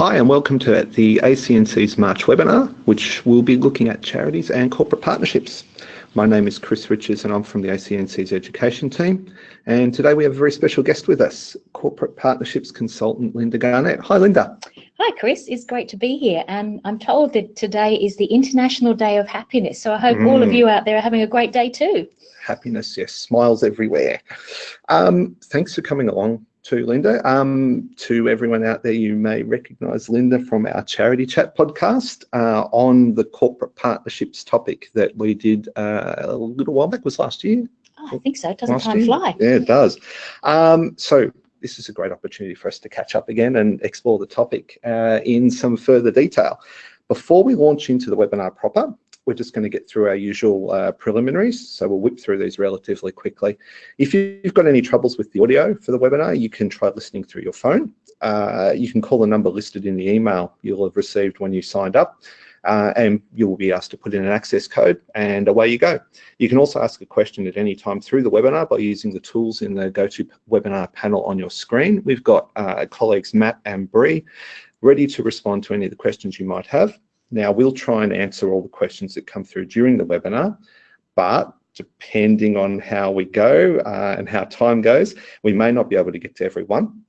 Hi and welcome to the ACNC's March webinar, which will be looking at charities and corporate partnerships. My name is Chris Richards and I'm from the ACNC's education team. And today we have a very special guest with us, corporate partnerships consultant Linda Garnett. Hi Linda. Hi Chris, it's great to be here and I'm told that today is the International Day of Happiness. So I hope mm. all of mm. you out there are having a great day too. Happiness, yes, smiles everywhere. Um, thanks for coming along to Linda. Um, to everyone out there, you may recognise Linda from our Charity Chat podcast uh, on the corporate partnerships topic that we did uh, a little while back, was last year? Oh, I think so. It Doesn't time year? fly? Yeah, it does. Um, so this is a great opportunity for us to catch up again and explore the topic uh, in some further detail. Before we launch into the webinar proper, we're just going to get through our usual uh, preliminaries. So we'll whip through these relatively quickly. If you've got any troubles with the audio for the webinar, you can try listening through your phone. Uh, you can call the number listed in the email you'll have received when you signed up. Uh, and you'll be asked to put in an access code and away you go. You can also ask a question at any time through the webinar by using the tools in the GoToWebinar panel on your screen. We've got uh, colleagues Matt and Bree ready to respond to any of the questions you might have. Now, we'll try and answer all the questions that come through during the webinar, but depending on how we go uh, and how time goes, we may not be able to get to everyone.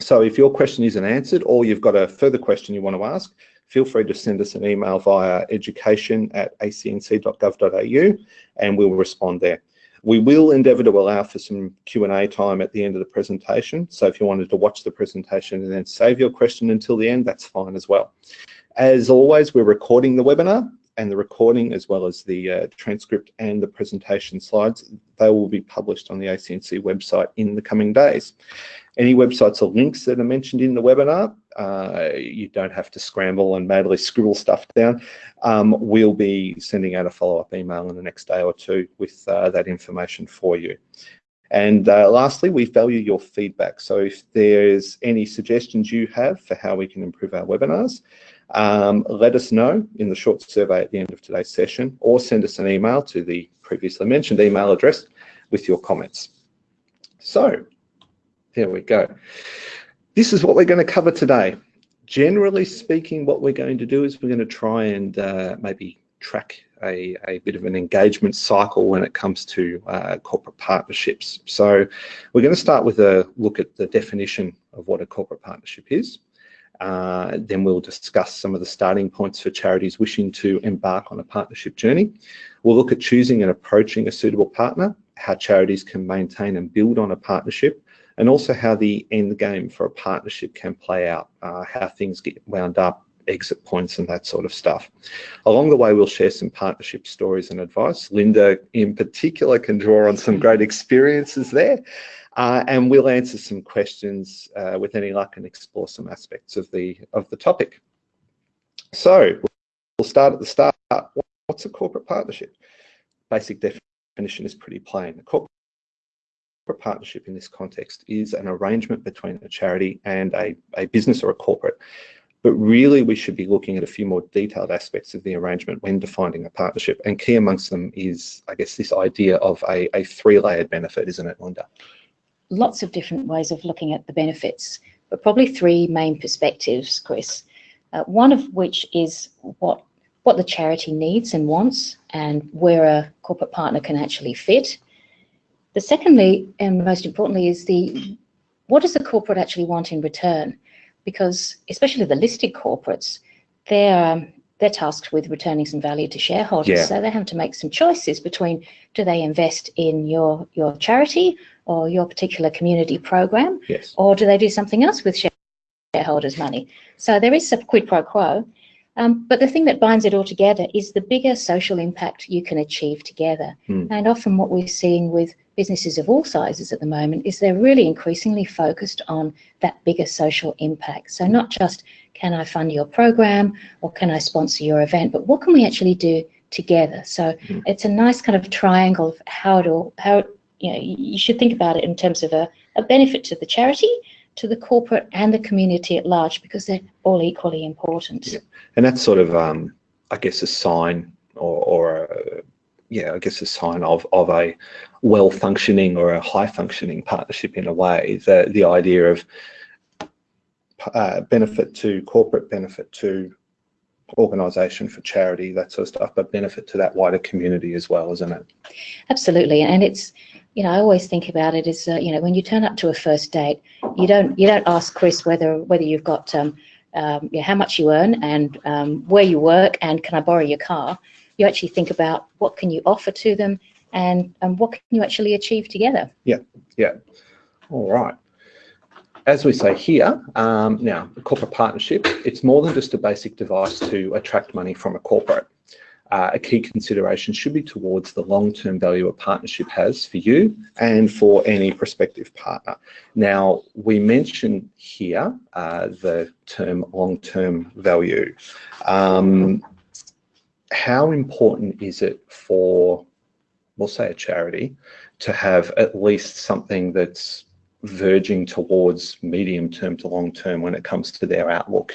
So if your question isn't answered or you've got a further question you want to ask, feel free to send us an email via education at acnc.gov.au and we'll respond there. We will endeavour to allow for some Q&A time at the end of the presentation. So if you wanted to watch the presentation and then save your question until the end, that's fine as well. As always, we're recording the webinar and the recording as well as the uh, transcript and the presentation slides, they will be published on the ACNC website in the coming days. Any websites or links that are mentioned in the webinar, uh, you don't have to scramble and madly scribble stuff down. Um, we'll be sending out a follow-up email in the next day or two with uh, that information for you. And uh, lastly, we value your feedback. So if there's any suggestions you have for how we can improve our webinars, um, let us know in the short survey at the end of today's session or send us an email to the previously mentioned email address with your comments. So there we go. This is what we're going to cover today. Generally speaking, what we're going to do is we're going to try and uh, maybe track a, a, bit of an engagement cycle when it comes to uh, corporate partnerships. So we're going to start with a look at the definition of what a corporate partnership is. Uh, then we'll discuss some of the starting points for charities wishing to embark on a partnership journey. We'll look at choosing and approaching a suitable partner, how charities can maintain and build on a partnership, and also how the end game for a partnership can play out, uh, how things get wound up, exit points and that sort of stuff. Along the way, we'll share some partnership stories and advice. Linda in particular can draw on some great experiences there. Uh, and we'll answer some questions uh, with any luck and explore some aspects of the of the topic. So we'll start at the start. What's a corporate partnership? Basic definition is pretty plain. A corporate partnership in this context is an arrangement between a charity and a, a business or a corporate. But really, we should be looking at a few more detailed aspects of the arrangement when defining a partnership. And key amongst them is, I guess, this idea of a, a three-layered benefit, isn't it, Linda? lots of different ways of looking at the benefits, but probably three main perspectives, Chris. Uh, one of which is what what the charity needs and wants and where a corporate partner can actually fit. The secondly, and most importantly, is the what does the corporate actually want in return? Because especially the listed corporates, they're um, they're tasked with returning some value to shareholders. Yeah. So they have to make some choices between do they invest in your your charity or your particular community program, yes. or do they do something else with shareholders' money? So there is a quid pro quo. Um, but the thing that binds it all together is the bigger social impact you can achieve together. Mm. And often what we're seeing with businesses of all sizes at the moment is they're really increasingly focused on that bigger social impact. So not just can I fund your program or can I sponsor your event, but what can we actually do together? So mm. it's a nice kind of triangle of how to how you know, you should think about it in terms of a, a benefit to the charity, to the corporate and the community at large, because they're all equally important. Yeah. And that's sort of, um, I guess, a sign or, or a, yeah, I guess a sign of, of a well-functioning or a high-functioning partnership in a way. The, the idea of uh, benefit to corporate, benefit to organisation for charity, that sort of stuff, but benefit to that wider community as well, isn't it? Absolutely, and it's you know I always think about it as uh, you know when you turn up to a first date, you don't you don't ask Chris whether whether you've got um, um, yeah, how much you earn and um, where you work and can I borrow your car. You actually think about what can you offer to them and and what can you actually achieve together. Yeah, yeah. All right as we say here, um, now, a corporate partnership, it's more than just a basic device to attract money from a corporate. Uh, a key consideration should be towards the long-term value a partnership has for you and for any prospective partner. Now, we mention here uh, the term long-term value. Um, how important is it for, we'll say a charity, to have at least something that's verging towards medium term to long term when it comes to their outlook?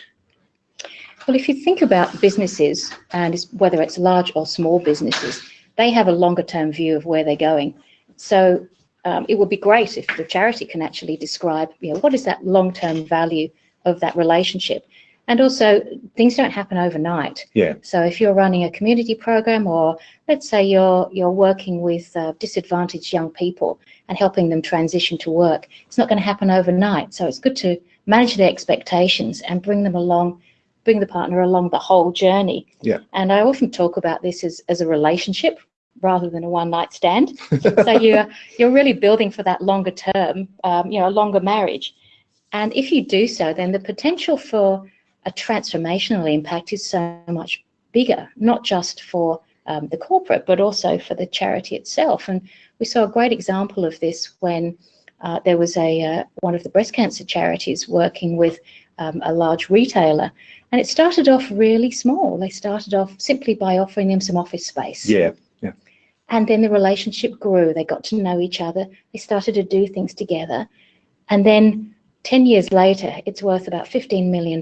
Well, if you think about businesses, and whether it's large or small businesses, they have a longer term view of where they're going. So um, it would be great if the charity can actually describe, you know, what is that long term value of that relationship? And also, things don't happen overnight. Yeah. So if you're running a community program, or let's say you're you're working with uh, disadvantaged young people and helping them transition to work, it's not going to happen overnight. So it's good to manage their expectations and bring them along, bring the partner along the whole journey. Yeah. And I often talk about this as as a relationship rather than a one night stand. so you're you're really building for that longer term, um, you know, a longer marriage. And if you do so, then the potential for a transformational impact is so much bigger, not just for um, the corporate, but also for the charity itself. And we saw a great example of this when uh, there was a uh, one of the breast cancer charities working with um, a large retailer, and it started off really small. They started off simply by offering them some office space. Yeah, yeah. And then the relationship grew. They got to know each other. They started to do things together, and then 10 years later, it's worth about $15 million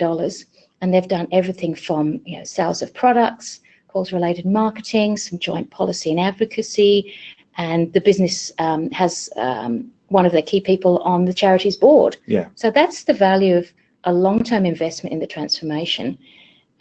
and they've done everything from you know, sales of products, cause related marketing, some joint policy and advocacy, and the business um, has um, one of their key people on the charity's board. Yeah. So that's the value of a long-term investment in the transformation.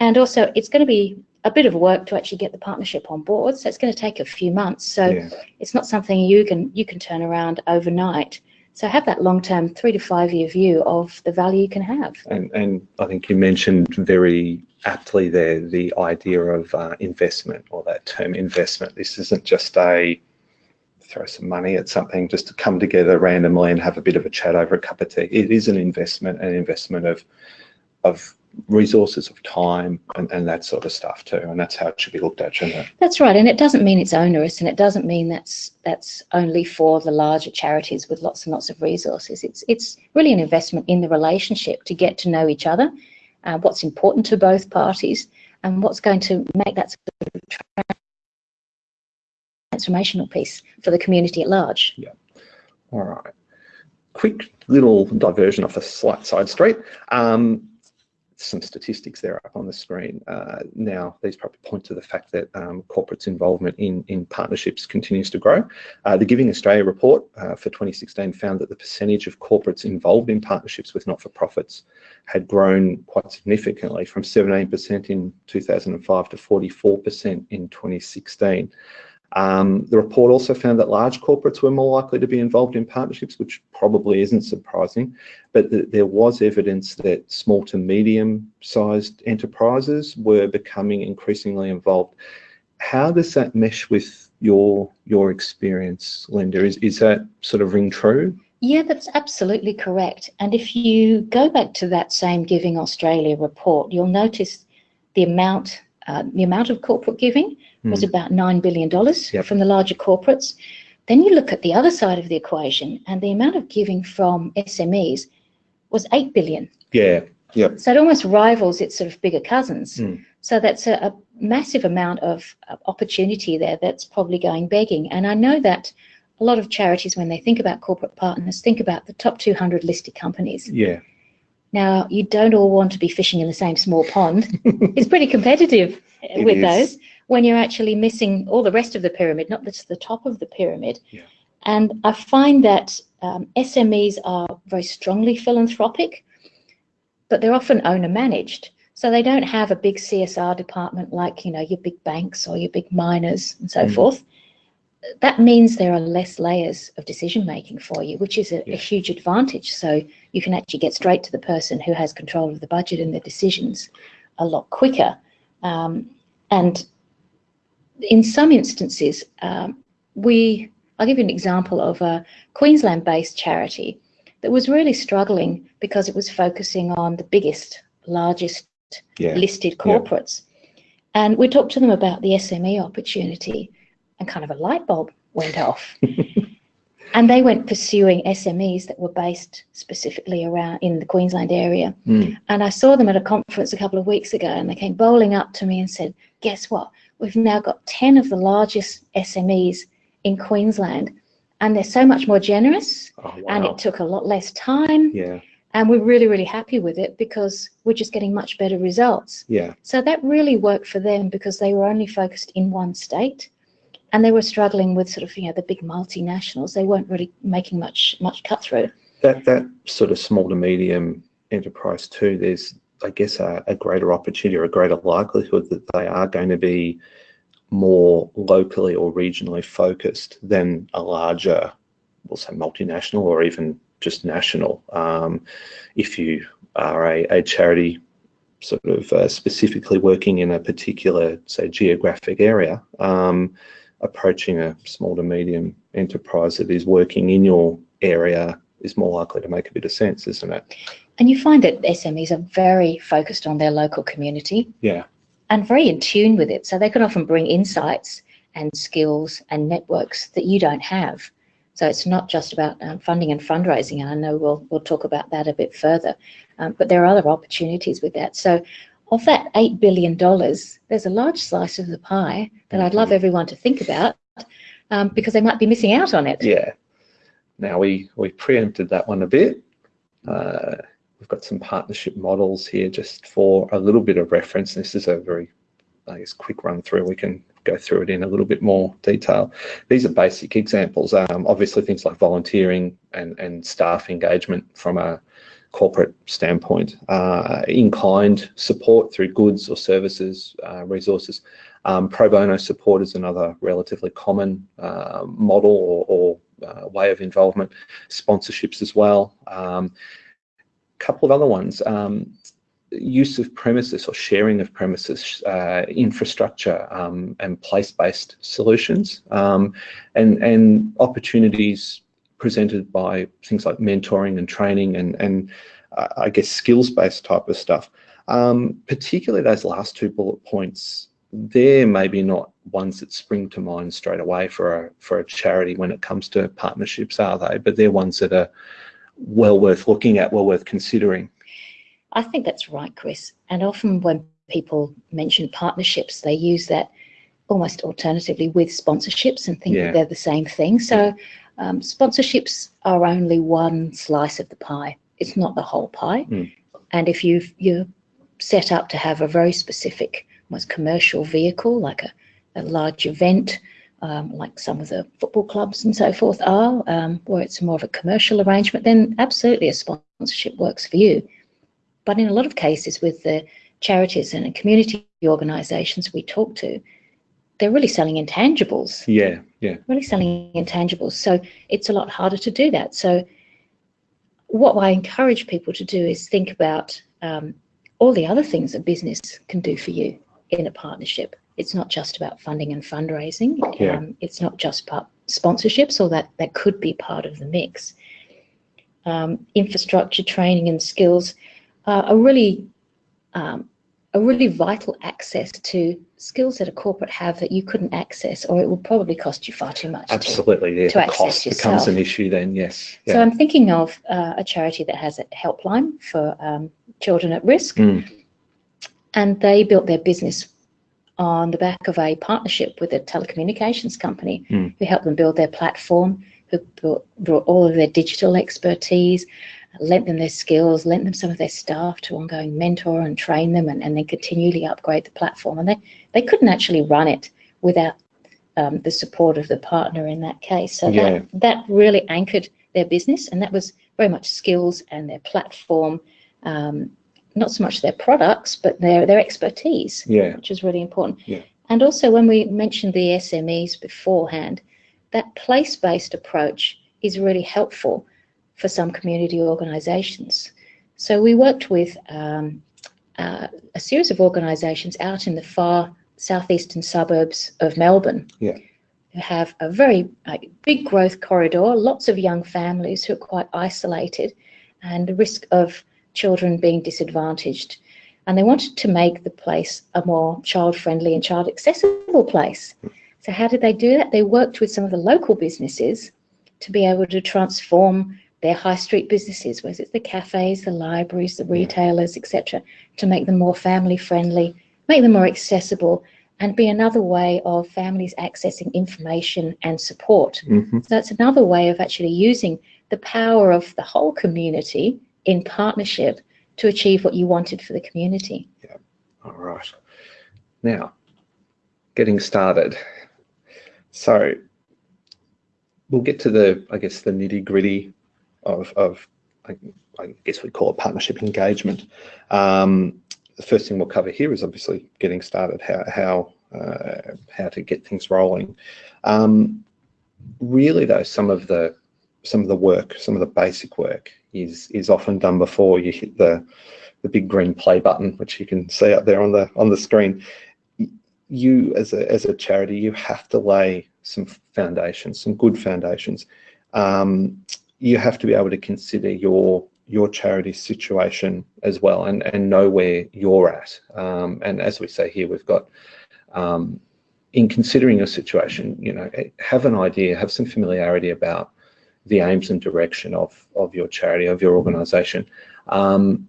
And also it's going to be a bit of work to actually get the partnership on board. So it's going to take a few months. So yeah. it's not something you can you can turn around overnight. So have that long-term three to five-year view of the value you can have. And, and I think you mentioned very aptly there the idea of uh, investment or that term investment. This isn't just a throw some money at something just to come together randomly and have a bit of a chat over a cup of tea. It is an investment, an investment of of resources of time and, and that sort of stuff too and that's how it should be looked at shouldn't it? That's right and it doesn't mean it's onerous and it doesn't mean that's that's only for the larger charities with lots and lots of resources. It's it's really an investment in the relationship to get to know each other uh, what's important to both parties and what's going to make that sort of transformational piece for the community at large. Yeah. All right. Quick little diversion off a slight side street. Um, some statistics there up on the screen. Uh, now, these probably point to the fact that um, corporates' involvement in, in partnerships continues to grow. Uh, the Giving Australia report uh, for 2016 found that the percentage of corporates involved in partnerships with not-for-profits had grown quite significantly from 17% in 2005 to 44% in 2016. Um, the report also found that large corporates were more likely to be involved in partnerships, which probably isn't surprising, but th there was evidence that small to medium sized enterprises were becoming increasingly involved. How does that mesh with your your experience, Linda? Is, is that sort of ring true? Yeah, that's absolutely correct. And if you go back to that same Giving Australia report, you'll notice the amount, uh, the amount of corporate giving was mm. about $9 billion yep. from the larger corporates. Then you look at the other side of the equation and the amount of giving from SMEs was 8 billion. Yeah, yeah. So it almost rivals its sort of bigger cousins. Mm. So that's a, a, massive amount of opportunity there that's probably going begging. And I know that a lot of charities, when they think about corporate partners, think about the top 200 listed companies. Yeah. Now, you don't all want to be fishing in the same small pond. it's pretty competitive it with is. those when you're actually missing all the rest of the pyramid, not just the top of the pyramid. Yeah. And I find that um, SMEs are very strongly philanthropic. but they're often owner managed. So they don't have a big CSR department like, you know, your big banks or your big miners and so Mm. forth. That means there are less layers of decision making for you, which is a, Yeah. a huge advantage. So you can actually get straight to the person who has control of the budget and the decisions a lot quicker. Um, and in some instances, um, we, I'll give you an example of a Queensland based charity that was really struggling because it was focusing on the biggest, largest Yeah. listed corporates. Yeah. And we talked to them about the SME opportunity, and kind of a light bulb went off. and they went pursuing SMEs that were based specifically around in the Queensland area. Mm. And I saw them at a conference a couple of weeks ago, and they came bowling up to me and said, Guess what? We've now got 10 of the largest SMEs in Queensland, and they're so much more generous, Oh, and it took a lot less time. Yeah. And we're really, really happy with it because we're just getting much better results. Yeah. So that really worked for them because they were only focused in one state and they were struggling with sort of, you know, the big multinationals. They weren't really making much much cut through. That that sort of small to medium enterprise too. There's I guess a, a greater opportunity or a greater likelihood that they are going to be more locally or regionally focused than a larger, we'll say multinational or even just national. Um, if you are a, a charity sort of uh, specifically working in a particular, say, geographic area, um, approaching a small to medium enterprise that is working in your area is more likely to make a bit of sense, isn't it? And you find that SMEs are very focused on their local community Yeah. and very in tune with it. So they can often bring insights and skills and networks that you don't have. So it's not just about um, funding and fundraising, and I know we'll we'll talk about that a bit further. Um, but there are other opportunities with that. So of that eight billion dollars, there's a large slice of the pie that I'd love everyone to think about um, because they might be missing out on it. Yeah. Now we we preempted that one a bit. Uh, we've got some partnership models here just for a little bit of reference. This is a very, I guess, quick run through. We can go through it in a little bit more detail. These are basic examples. Um, obviously, things like volunteering and and staff engagement from a corporate standpoint, uh, in-kind support through goods or services, uh, resources. Um, pro bono support is another relatively common uh, model or, or uh, way of involvement. Sponsorships as well. Um, couple of other ones. Um, use of premises or sharing of premises, uh, infrastructure um, and place-based solutions, um, and and opportunities presented by things like mentoring and training and and uh, I guess skills-based type of stuff. Um, particularly those last two bullet points, they're maybe not ones that spring to mind straight away for a for a charity when it comes to partnerships, are they? But they're ones that are well worth looking at, well worth considering. I think that's right, Chris. And often when people mention partnerships, they use that almost alternatively with sponsorships and think Yeah. that they're the same thing. So um, sponsorships are only one slice of the pie. It's not the whole pie. Mm. And if you've, you're set up to have a very specific, almost commercial vehicle, like a, a large event, um, like some of the football clubs and so forth are, um, where it's more of a commercial arrangement, then absolutely a sponsorship works for you. But in a lot of cases with the charities and community organisations we talk to, they're really selling intangibles, Yeah, yeah, really selling intangibles. So it's a lot harder to do that. So what I encourage people to do is think about um, all the other things a business can do for you in a partnership. It's not just about funding and fundraising. Yeah. Um, it's not just part sponsorships, or that that could be part of the mix. Um, infrastructure, training, and skills are really um, a really vital access to skills that a corporate have that you couldn't access, or it will probably cost you far too much. to- absolutely. Yeah, to the access cost becomes an issue then. Yes. So I'm thinking of uh, a charity that has a helpline for um, children at risk, Mm. and they built their business on the back of a partnership with a telecommunications company Mm. who helped them build their platform, who brought, brought all of their digital expertise, lent them their skills, lent them some of their staff to ongoing mentor and train them, and, and then continually upgrade the platform. And they, they couldn't actually run it without um, the support of the partner in that case. So Yeah. that, that really anchored their business, and that was very much skills and their platform, um, not so much their products, but their, their expertise, Yeah. which is really important. Yeah. And also when we mentioned the SMEs beforehand, that place-based approach is really helpful for some community organisations. So we worked with um, uh, a series of organisations out in the far southeastern suburbs of Melbourne. Yeah. Who have a very big growth corridor, lots of young families who are quite isolated, and the risk of children being disadvantaged. And they wanted to make the place a more child-friendly and child-accessible place. So how did they do that? They worked with some of the local businesses to be able to transform their high street businesses, whether it's the cafes, the libraries, the retailers, etc., to make them more family friendly, make them more accessible, and be another way of families accessing information and support. hmm So that's another way of actually using the power of the whole community in partnership to achieve what you wanted for the community. Yeah. All right. Now, getting started. So we'll get to the, I guess, the nitty gritty of, of I, I guess we call it partnership engagement. Um, the first thing we'll cover here is obviously getting started, how, how, uh, how to get things rolling. Um, really though, some of the, some of the work, some of the basic work is, is often done before you hit the, the big green play button, which you can see up there on the on the screen. You, as a as a charity, you have to lay some foundations, some good foundations. Um, you have to be able to consider your your charity situation as well, and and know where you're at. Um, and as we say here, we've got. Um, in considering your situation, you know, have an idea, have some familiarity about the aims and direction of of your charity, of your organisation. Um,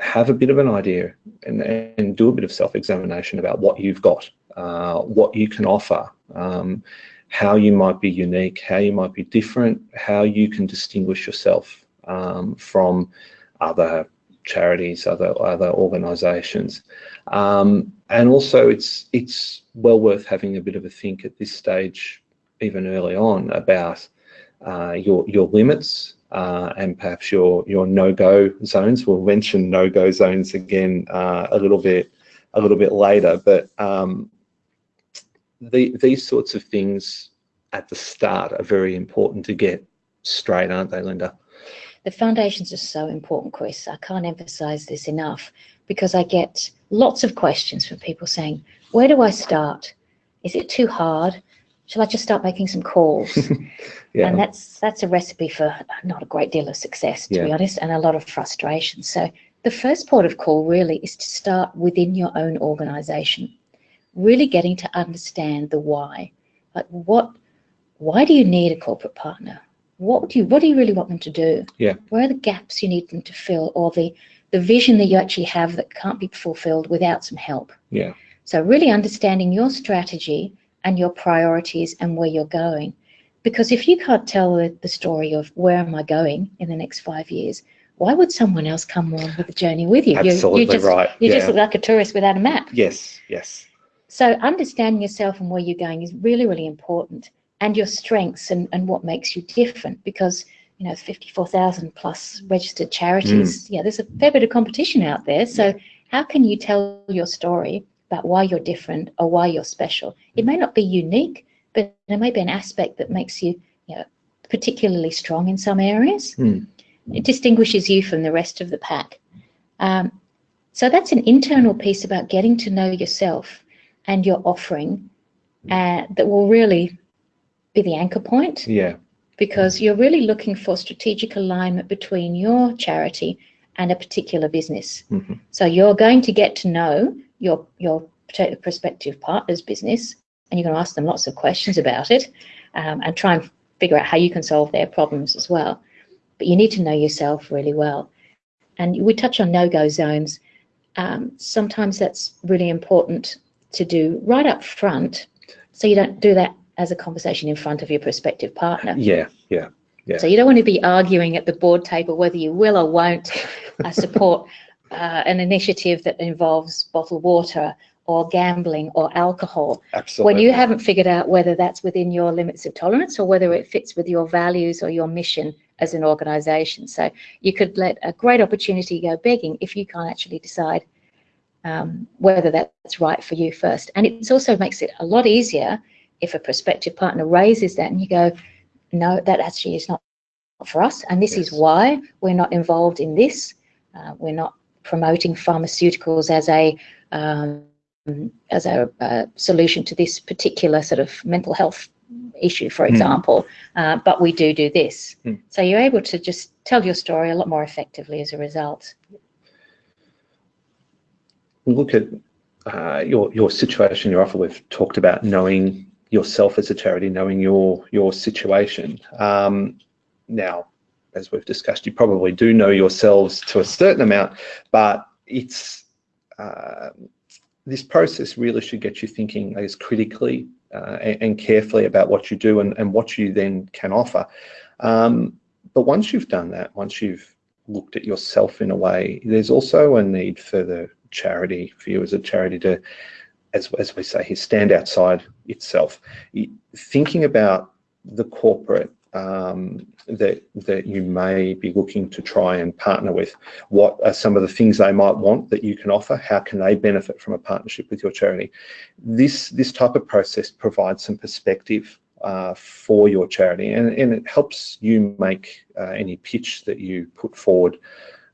have a bit of an idea and, and do a bit of self-examination about what you've got, uh, what you can offer, um, how you might be unique, how you might be different, how you can distinguish yourself um, from other charities, other other organisations, um, and also it's it's well worth having a bit of a think at this stage, even early on, about uh, your your limits uh, and perhaps your your no-go zones. We'll mention no-go zones again uh, a little bit a little bit later, but um, the, these sorts of things at the start are very important to get straight, aren't they, Linda? The foundations are so important, Chris. I can't emphasize this enough because I get lots of questions from people saying, where do I start? Is it too hard? Shall I just start making some calls? Yeah, And that's that's a recipe for not a great deal of success, to be honest, and a lot of frustration. So the first port of call really is to start within your own organisation, really getting to understand the why. Like what, why do you need a corporate partner? What do you what do you really want them to do? Yeah. Where are the gaps you need them to fill, or the the vision that you actually have that can't be fulfilled without some help? yeah, So really understanding your strategy and your priorities and where you're going. Because if you can't tell the, story of where am I going in the next five years, why would someone else come along with the journey with you? You- absolutely you, just, right. You yeah. just look like a tourist without a map. yes, yes, So understanding yourself and where you're going is really, really important. And your strengths and, and what makes you different because you know 54,000 plus registered charities. Mm. Yeah, there's a fair bit of competition out there. So how can you tell your story about why you're different or why you're special? It may not be unique, but there may be an aspect that makes you, you know, particularly strong in some areas. Hmm. It distinguishes you from the rest of the pack. Um, so that's an internal piece about getting to know yourself and your offering uh, that will really be the anchor point yeah, because you're really looking for strategic alignment between your charity and a particular business. Mhm. So you're going to get to know your your prospective partner's business, and you're going to ask them lots of questions about it, um, and try and figure out how you can solve their problems as well. But you need to know yourself really well. And we touch on no-go zones. Um, sometimes that's really important to do right up front, so you don't do that as a conversation in front of your prospective partner. yeah, yeah, Yeah. So you don't want to be arguing at the board table whether you will or won't uh, support uh, an initiative that involves bottled water or gambling or alcohol absolutely. when you haven't figured out whether that's within your limits of tolerance or whether it fits with your values or your mission as an organisation. So you could let a great opportunity go begging if you can't actually decide um, whether that's right for you first. And it also makes it a lot easier if a prospective partner raises that and you go, no, that actually is not for us. And this yes. is why we're not involved in this. Uh, we're not promoting pharmaceuticals as a um, as a, a, solution to this particular sort of mental health issue, for hmm. example, mm. uh, but we do do this. Mm. So you're able to just tell your story a lot more effectively as a result. Look at uh, your your situation, your offer. We've talked about knowing yourself as a charity, knowing your your situation. Um, now, as we've discussed, you probably do know yourselves to a certain amount, but it's uh, this process really should get you thinking as critically uh, and, and, carefully about what you do and, and what you then can offer. Um, but once you've done that, once you've looked at yourself in a way, there's also a need for the charity, for you as a charity to, as, as we say here, stand outside itself. Thinking about the corporate um, that that you may be looking to try and partner with? What are some of the things they might want that you can offer? How can they benefit from a partnership with your charity? This this type of process provides some perspective uh, for your charity, and, and it helps you make uh, any pitch that you put forward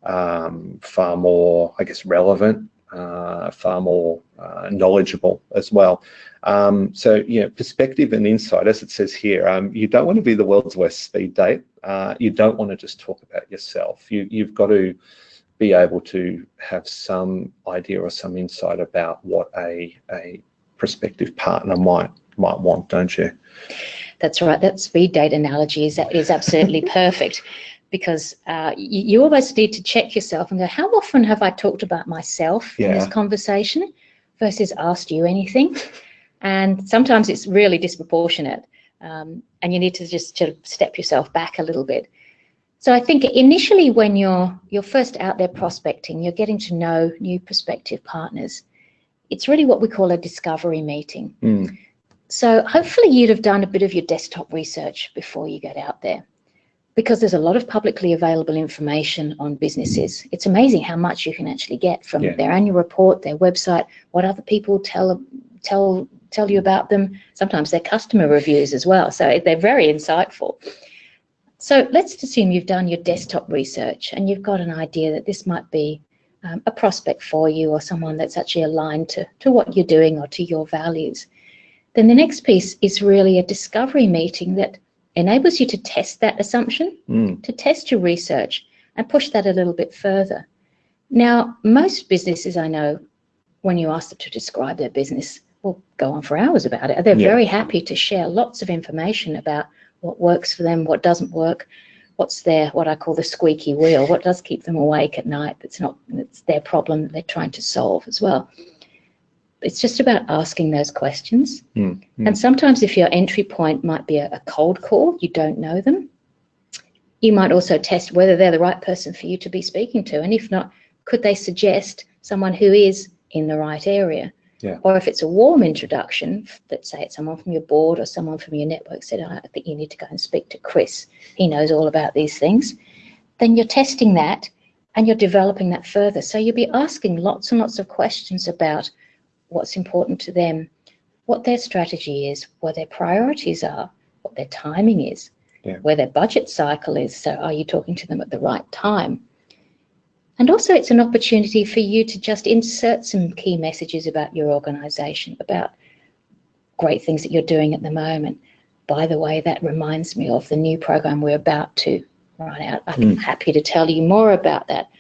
um, far more, I guess, relevant uh, far more uh, knowledgeable as well. Um, so, you know, perspective and insight, as it says here, um, you don't want to be the world's worst speed date. Uh, you don't want to just talk about yourself. You, you've got to be able to have some idea or some insight about what a, a prospective partner might might want, don't you? That's right. That speed date analogy is, is absolutely perfect because uh, you, you, always need to check yourself and go, how often have I talked about myself yeah. in this conversation versus asked you anything? And sometimes it's really disproportionate. Um, and you need to just sort of step yourself back a little bit. So I think initially when you're you're first out there prospecting, you're getting to know new prospective partners. It's really what we call a discovery meeting. Mm. So hopefully you'd have done a bit of your desktop research before you get out there because there's a lot of publicly available information on businesses. It's amazing how much you can actually get from yeah. their annual report, their website, what other people tell tell tell you about them, sometimes their customer reviews as well. So they're very insightful. So let's assume you've done your desktop research and you've got an idea that this might be um, a prospect for you or someone that's actually aligned to, to what you're doing or to your values. Then the next piece is really a discovery meeting that enables you to test that assumption, mm. to test your research and push that a little bit further. Now, most businesses I know, when you ask them to describe their business, will go on for hours about it. They're yeah. very happy to share lots of information about what works for them, what doesn't work, what's their, what I call the squeaky wheel, what does keep them awake at night that's not, it's their problem they're trying to solve as well it's just about asking those questions. Mm, mm. And sometimes if your entry point might be a, a, cold call, you don't know them, you might also test whether they're the right person for you to be speaking to. And if not, could they suggest someone who is in the right area? Yeah. Or if it's a warm introduction, let's say it's someone from your board or someone from your network said, I think you need to go and speak to Chris. He knows all about these things. Then you're testing that and you're developing that further. So you'll be asking lots and lots of questions about what's important to them, what their strategy is, what their priorities are, what their timing is, yeah. where their budget cycle is. So are you talking to them at the right time? And also it's an opportunity for you to just insert some key messages about your organization, about great things that you're doing at the moment. By the way, that reminds me of the new program we're about to run out. I'm mm. happy to tell you more about that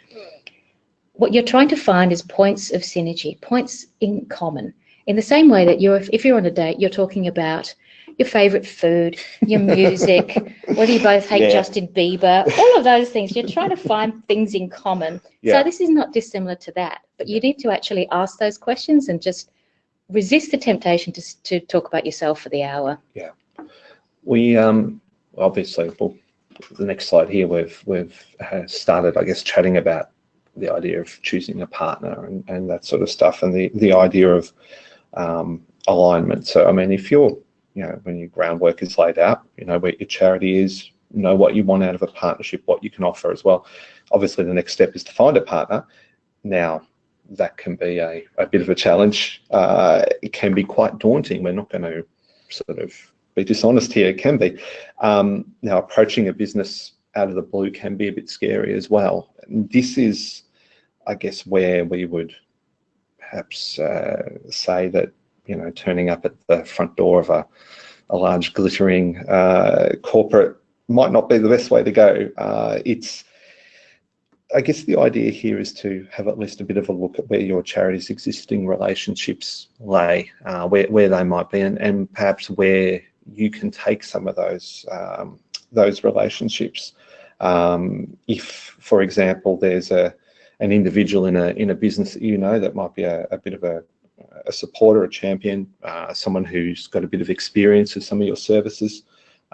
what you're trying to find is points of synergy, points in common. In the same way that you're, if you're on a date, you're talking about your favorite food, your music, whether you both hate yeah. Justin Bieber, all of those things. You're trying to find things in common. Yeah. So this is not dissimilar to that, but you need to actually ask those questions and just resist the temptation to, to talk about yourself for the hour. Yeah. We um, obviously, well, the next slide here, we've, we've uh, started, I guess, chatting about the idea of choosing a partner and, and that sort of stuff and the, the idea of um, alignment. So, I mean, if you're, you know, when your groundwork is laid out, you know, where your charity is, know what you want out of a partnership, what you can offer as well. Obviously, the next step is to find a partner. Now, that can be a, a bit of a challenge. Uh, it can be quite daunting. We're not going to sort of be dishonest here. It can be. Um, now, approaching a business out of the blue can be a bit scary as well. This is, I guess, where we would perhaps uh, say that you know turning up at the front door of a, a large glittering uh, corporate might not be the best way to go. Uh, it's I guess the idea here is to have at least a bit of a look at where your charity's existing relationships lay, uh, where, where they might be, and, and perhaps where you can take some of those um, those relationships. Um, if, for example, there's a an individual in a in a business that you know that might be a, a bit of a, a supporter, a champion, uh, someone who's got a bit of experience with some of your services,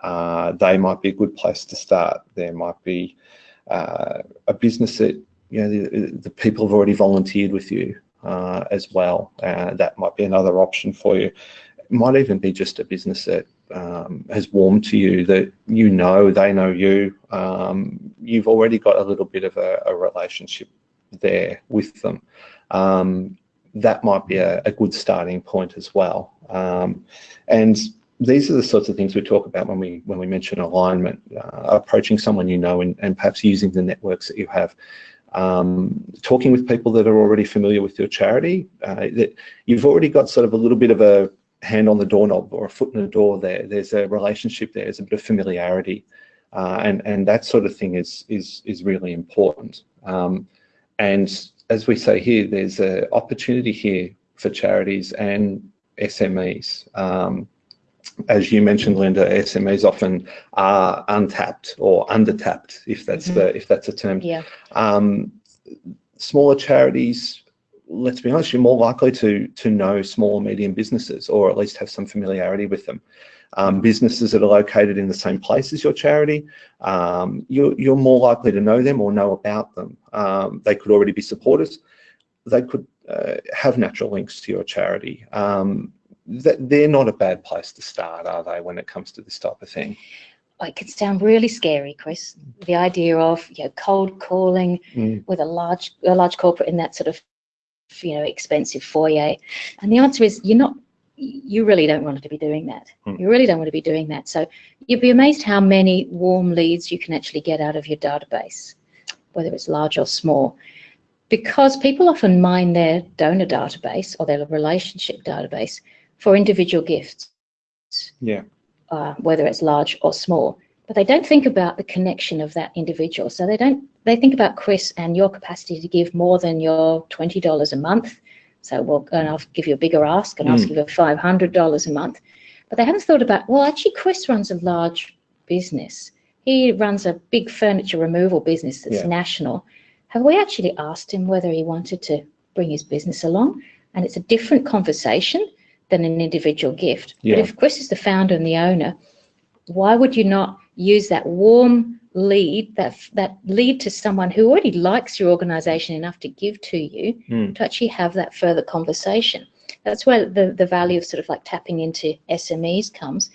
uh, they might be a good place to start. There might be uh, a business that you know the, the, people have already volunteered with you uh, as well. Uh, that might be another option for you. It might even be just a business that um, has warmed to you, that you know, they know you. Um, you've already got a little bit of a, a relationship there with them. Um, that might be a, a, good starting point as well. Um, and these are the sorts of things we talk about when we when we mention alignment, uh, approaching someone you know and, and perhaps using the networks that you have. Um, talking with people that are already familiar with your charity, uh, that you've already got sort of a little bit of a hand on the doorknob or a foot in the door there. There's a relationship there, there's a bit of familiarity, uh, and and that sort of thing is is is really important. Um, and as we say here, there's an opportunity here for charities and SMEs. Um, as you mentioned, Linda, SMEs often are untapped or undertapped, if that's mm -hmm. the if that's a term. Yeah. Um, smaller charities, let's be honest, you're more likely to to know small and medium businesses, or at least have some familiarity with them. Um, businesses that are located in the same place as your charity, um, you're, you're more likely to know them or know about them. Um, they could already be supporters. They could uh, have natural links to your charity. Um, that they're not a bad place to start, are they, when it comes to this type of thing? It can sound really scary, Chris. The idea of you know cold calling mm. with a large a large corporate in that sort of you know expensive foyer, and the answer is you're not. You really don't want to be doing that. Mm. You really don't want to be doing that. So you'd be amazed how many warm leads you can actually get out of your database, whether it's large or small because people often mine their donor database or their relationship database for individual gifts. Yeah. Uh, whether it's large or small, but they don't think about the connection of that individual. So they don't. They think about Chris and your capacity to give more than your twenty dollars a month. So we'll and I'll give you a bigger ask and mm. ask you for five hundred dollars a month. But they haven't thought about well, actually, Chris runs a large business. He runs a big furniture removal business that's yeah. national. Have we actually asked him whether he wanted to bring his business along? And it's a different conversation than an individual gift. Yeah. But if Chris is the founder and the owner, why would you not use that warm lead, that that lead to someone who already likes your organization enough to give to you mm. to actually have that further conversation? That's where the, the value of sort of like tapping into SMEs comes.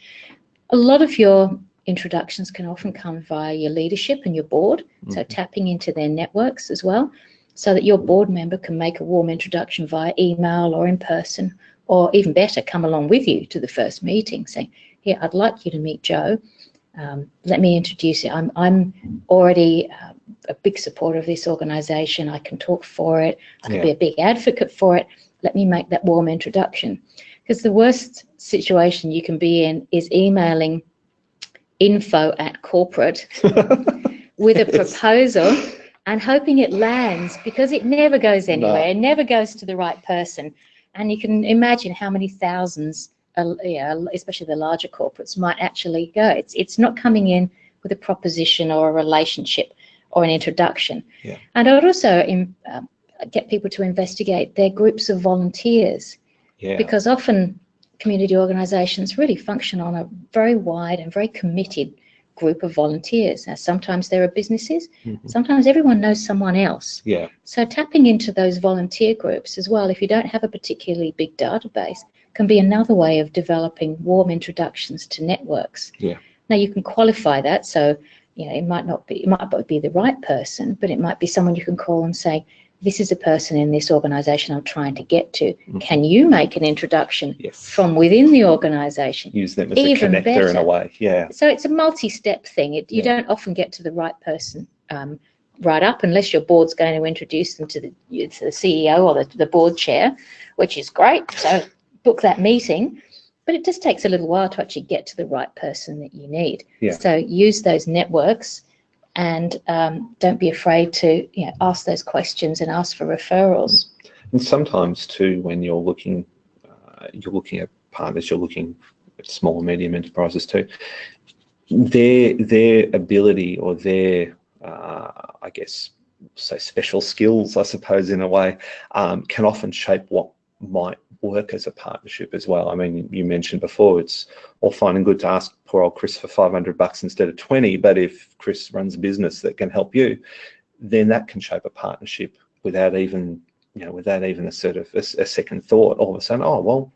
A lot of your introductions can often come via your leadership and your board, mm. so tapping into their networks as well, so that your board member can make a warm introduction via email or in person or even better, come along with you to the first meeting saying, here, I'd like you to meet Joe. Um, let me introduce you. I'm, I'm already uh, a big supporter of this organization. I can talk for it. I can yeah. be a big advocate for it. Let me make that warm introduction. Because the worst situation you can be in is emailing info at corporate with a proposal and hoping it lands because it never goes anywhere. No. It never goes to the right person. And you can imagine how many thousands, uh, yeah, especially the larger corporates, might actually go. It's, it's not coming in with a proposition or a relationship or an introduction. Yeah. And I'd also in, uh, get people to investigate their groups of volunteers. Yeah. Because often community organisations really function on a very wide and very committed group of volunteers. Now, sometimes there are businesses, mm-hmm. sometimes everyone knows someone else. Yeah. So tapping into those volunteer groups as well, if you don't have a particularly big database, can be another way of developing warm introductions to networks. Yeah. Now you can qualify that, so you know it might not be it might not be the right person, but it might be someone you can call and say, "This is a person in this organisation I'm trying to get to. Mhm. Can you make an introduction Yes. from within the organisation? Use them as Even a connector in a way. Yeah. So it's a multi-step thing. It, you Yeah. don't often get to the right person um, right up unless your board's going to introduce them to the, to the CEO or the, the board chair, which is great. So book that meeting. But it just takes a little while to actually get to the right person that you need. Yeah. So use those networks and um, don't be afraid to you know, ask those questions and ask for referrals. And sometimes too, when you're looking, uh, you're looking at partners, you're looking at small and medium enterprises too. Their their ability or their, uh, I guess, say special skills, I suppose, in a way, um, can often shape what might work as a partnership as well. I mean, you mentioned before, it's all fine and good to ask poor old Chris for 500 bucks instead of 20, but if Chris runs a business that can help you, then that can shape a partnership without even you know, without even a sort of a, a second thought, all of a sudden, oh, well,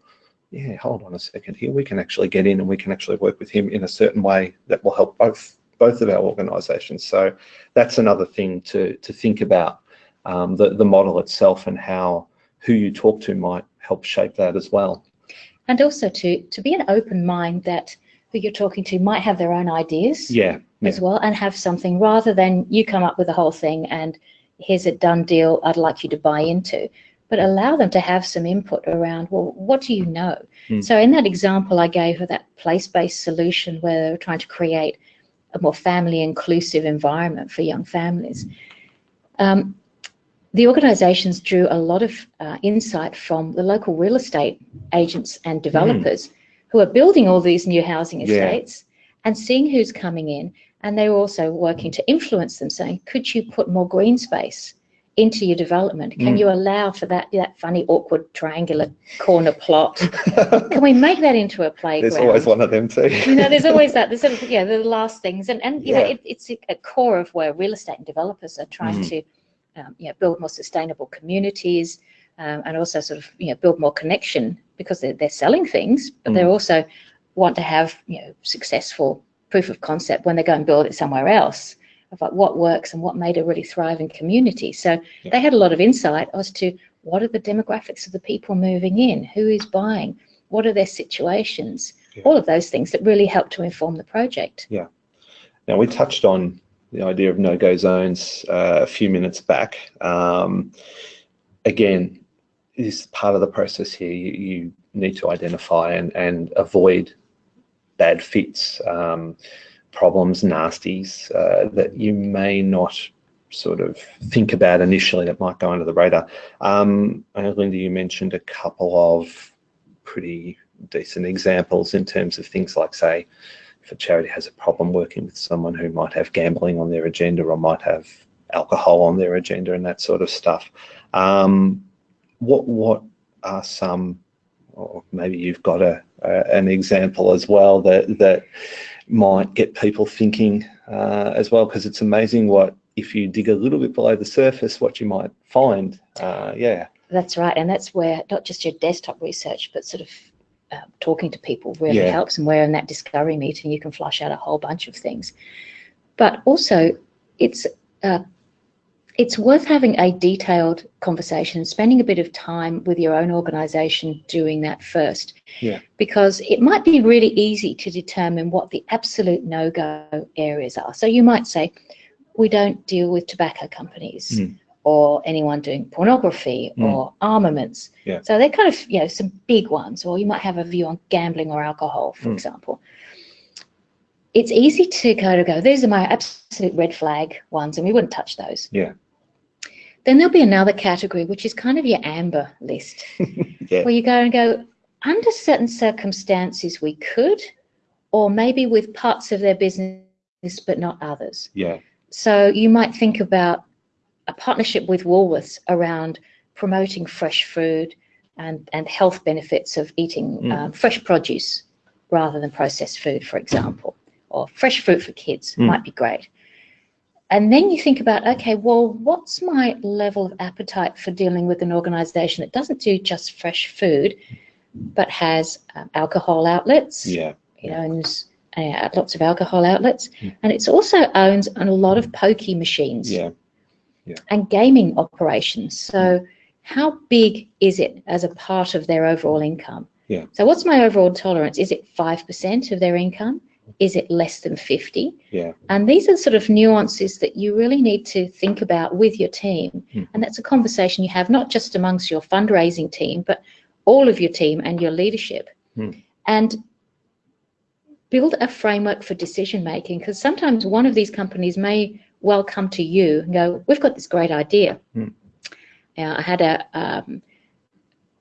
yeah, hold on a second here. We can actually get in and we can actually work with him in a certain way that will help both both of our organisations. So that's another thing to to think about um, the the model itself and how who you talk to might help shape that as well. And also to, to be an open mind that who you're talking to might have their own ideas. Yeah, yeah, as well and have something rather than you come up with the whole thing and here's a done deal I'd like you to buy into. But allow them to have some input around, well, what do you know? Mm. So in that example I gave of that place-based solution where they were trying to create a more family inclusive environment for young families. Um, the organisations drew a lot of uh, insight from the local real estate agents and developers who are building all these new housing Yeah. estates and seeing who's coming in. And they were also working to influence them, saying, could you put more green space into your development? Can Mm. you allow for that, that funny, awkward, triangular corner plot? Can we make that into a playground? There's always one of them too. you know, there's always that. There's sort of, yeah, the last things, and and you know, it, it's a core of where real estate and developers are trying Mhm. to, um, you know, build more sustainable communities, um, and also sort of you know build more connection because they're they're selling things, but they Mm. also want to have you know successful proof of concept when they go and build it somewhere else of like what works and what made a really thriving community. So Yeah. they had a lot of insight as to what are the demographics of the people moving in, who is buying, what are their situations, Yeah. all of those things that really help to inform the project. Yeah. Now, we touched on the idea of no-go zones uh, a few minutes back. Um, again, this is part of the process here. You, you need to identify and, and avoid bad fits, um, problems, nasties uh, that you may not sort of think about initially that might go under the radar. Um, Linda, you mentioned a couple of pretty decent examples in terms of things like, say, if a charity has a problem working with someone who might have gambling on their agenda or might have alcohol on their agenda and that sort of stuff. Um, what what are some, or maybe you've got a, a an example as well that that might get people thinking uh, as well because it's amazing what if you dig a little bit below the surface what you might find. Uh, yeah, That's right, and that's where not just your desktop research, but sort of uh, talking to people really Yeah. helps. And where in that discovery meeting you can flush out a whole bunch of things. But also, it's uh, it's worth having a detailed conversation, spending a bit of time with your own organisation doing that first. Yeah. Because it might be really easy to determine what the absolute no-go areas are. So you might say, we don't deal with tobacco companies Mm. Or anyone doing pornography Mm. or armaments. Yeah. So they're kind of, you know, some big ones, or you might have a view on gambling or alcohol, for Mm. example. It's easy to kind of go, these are my absolute red flag ones, and we wouldn't touch those. Yeah. Then there'll be another category, which is kind of your amber list, yeah, where you go and go, under certain circumstances, we could, or maybe with parts of their business, but not others. yeah, So you might think about a partnership with Woolworths around promoting fresh food and, and health benefits of eating Mm. um, fresh produce rather than processed food, for example, or fresh fruit for kids Mm. might be great. And then you think about, okay, well, what's my level of appetite for dealing with an organization that doesn't do just fresh food, but has um, alcohol outlets, yeah, know, owns uh, lots of alcohol outlets, Mm. and it's also owns a lot of pokie machines Yeah. And gaming operations. So, how big is it as a part of their overall income? Yeah. So, what's my overall tolerance? Is it five percent of their income? Is it less than fifty? Yeah. And these are sort of nuances that you really need to think about with your team. Mm. And that's a conversation you have not just amongst your fundraising team, but all of your team and your leadership. Mm. And build a framework for decision making because sometimes one of these companies may well come to you and go, We've got this great idea. Mm. Now, I had a um,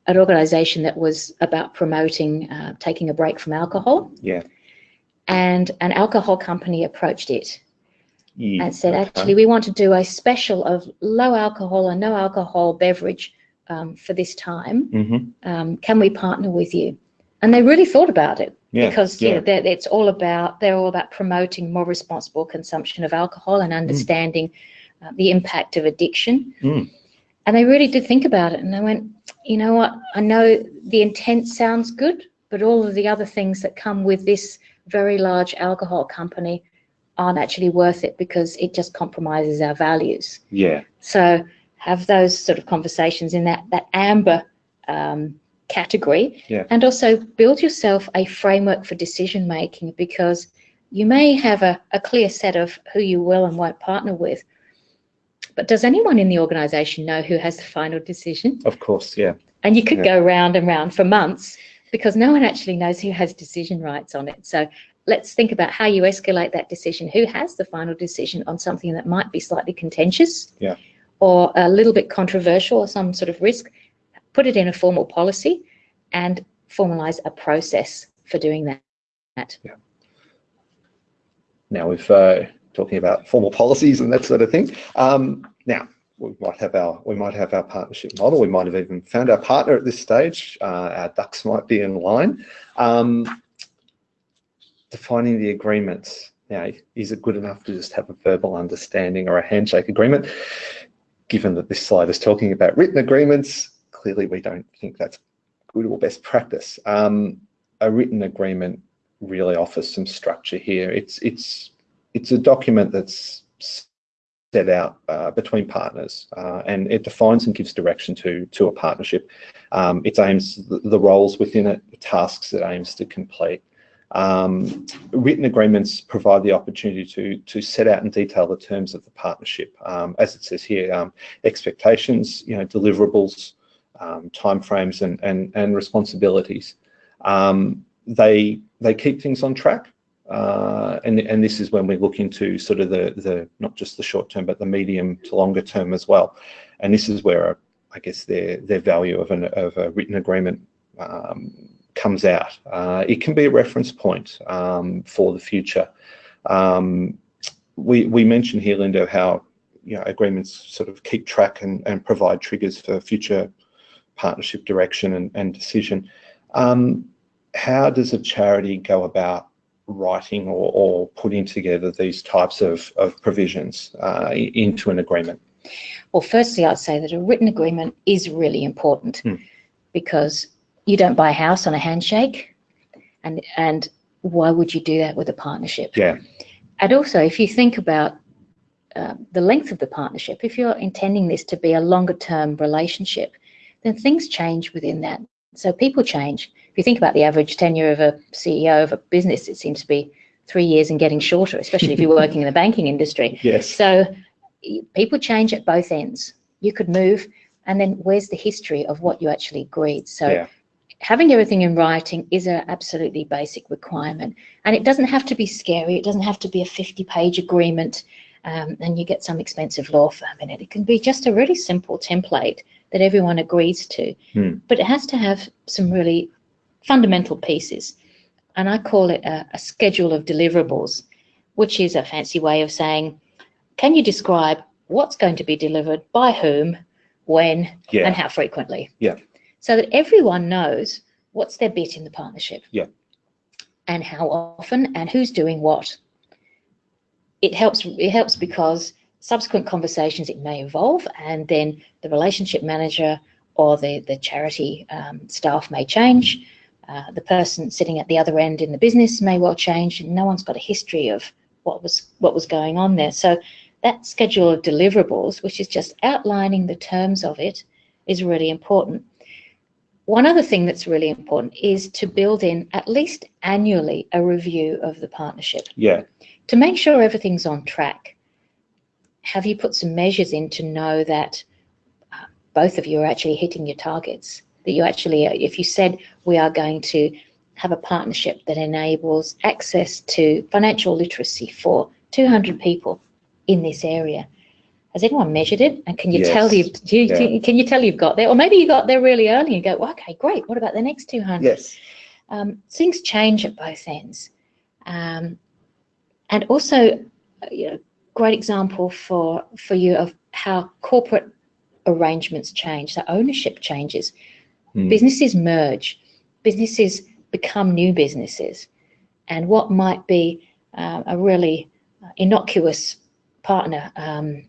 an organisation that was about promoting uh, taking a break from alcohol, Yeah. and an alcohol company approached it Yeah. and said, Okay. actually, we want to do a special of low alcohol and no alcohol beverage um, for this time. Mhm. Um, can we partner with you? And they really thought about it Yeah. because you yeah. know, they're- it's all about they're all about promoting more responsible consumption of alcohol and understanding uh, the impact of addiction. Mm. And they really did think about it, and they went, you know what? I know the intent sounds good, but all of the other things that come with this very large alcohol company aren't actually worth it because it just compromises our values. yeah. So have those sort of conversations in that that amber um, category, Yeah. and also build yourself a framework for decision making because you may have a, a clear set of who you will and won't partner with. But does anyone in the organisation know who has the final decision? Of course. Yeah. And you could Yeah. go round and round for months because no one actually knows who has decision rights on it. So let's think about how you escalate that decision. Who has the final decision on something that might be slightly contentious Yeah. or a little bit controversial or some sort of risk? Put it in a formal policy and formalize a process for doing that. Now we've uh, talking about formal policies and that sort of thing. Um, now we might have our we might have our partnership model. We might have even found our partner at this stage. Uh, our ducks might be in line. Um, defining the agreements. Now, is it good enough to just have a verbal understanding or a handshake agreement? Given that this slide is talking about written agreements, clearly we don't think that's good or best practice. Um, a written agreement really offers some structure here. It's it's it's a document that's set out uh, between partners, uh, and it defines and gives direction to to a partnership. Um, it aims the, roles within it, the tasks it aims to complete. Um, written agreements provide the opportunity to to set out in detail the terms of the partnership, um, as it says here, um, expectations, you know, deliverables, um, timeframes, and and and responsibilities. Um, they they keep things on track, uh, and and this is when we look into sort of the the not just the short term, but the medium to longer term as well. And this is where I guess their their value of an of a written agreement um, comes out. Uh, it can be a reference point um, for the future. Um, we we mentioned here, Linda, how you know agreements sort of keep track and, and provide triggers for future partnership direction and, and decision. Um, how does a charity go about writing or, or putting together these types of, of provisions uh, into an agreement? Well, firstly, I'd say that a written agreement is really important Hmm. because you don't buy a house on a handshake, and and why would you do that with a partnership? Yeah, And also, if you think about uh, the length of the partnership, if you're intending this to be a longer term relationship, then things change within that. So people change. If you think about the average tenure of a CEO of a business, it seems to be three years and getting shorter, especially if you're working in the banking industry. yes, So people change at both ends. You could move, and then where's the history of what you actually agreed? So yeah, having everything in writing is an absolutely basic requirement. And it doesn't have to be scary. It doesn't have to be a 50 page agreement um, and you get some expensive law firm in it. It can be just a really simple template that everyone agrees to. Hmm. But it has to have some really fundamental pieces. And I call it a, a schedule of deliverables, which is a fancy way of saying, can you describe what's going to be delivered by whom, when, yeah, and how frequently. Yeah. So that everyone knows what's their bit in the partnership. Yeah. And how often and who's doing what. It helps it helps because subsequent conversations it may evolve and then the relationship manager or the, the charity um, staff may change. Uh, the person sitting at the other end in the business may well change, and no one's got a history of what was what was going on there. So that schedule of deliverables, which is just outlining the terms of it, is really important. One other thing that's really important is to build in at least annually a review of the partnership. Yeah. To make sure everything's on track, have you put some measures in to know that uh, both of you are actually hitting your targets? That you actually, uh, if you said we are going to have a partnership that enables access to financial literacy for 200 people in this area, has anyone measured it? And can you Yes. tell you, do you, Yeah. can you tell you've got there? Or maybe you got there really early and go, well, okay, great. What about the next 200? Yes. um, things change at both ends. Um, and also, uh, you know, great example for, for you of how corporate arrangements change, the ownership changes. Hmm. Businesses merge, businesses become new businesses. And what might be uh, a really innocuous partner um,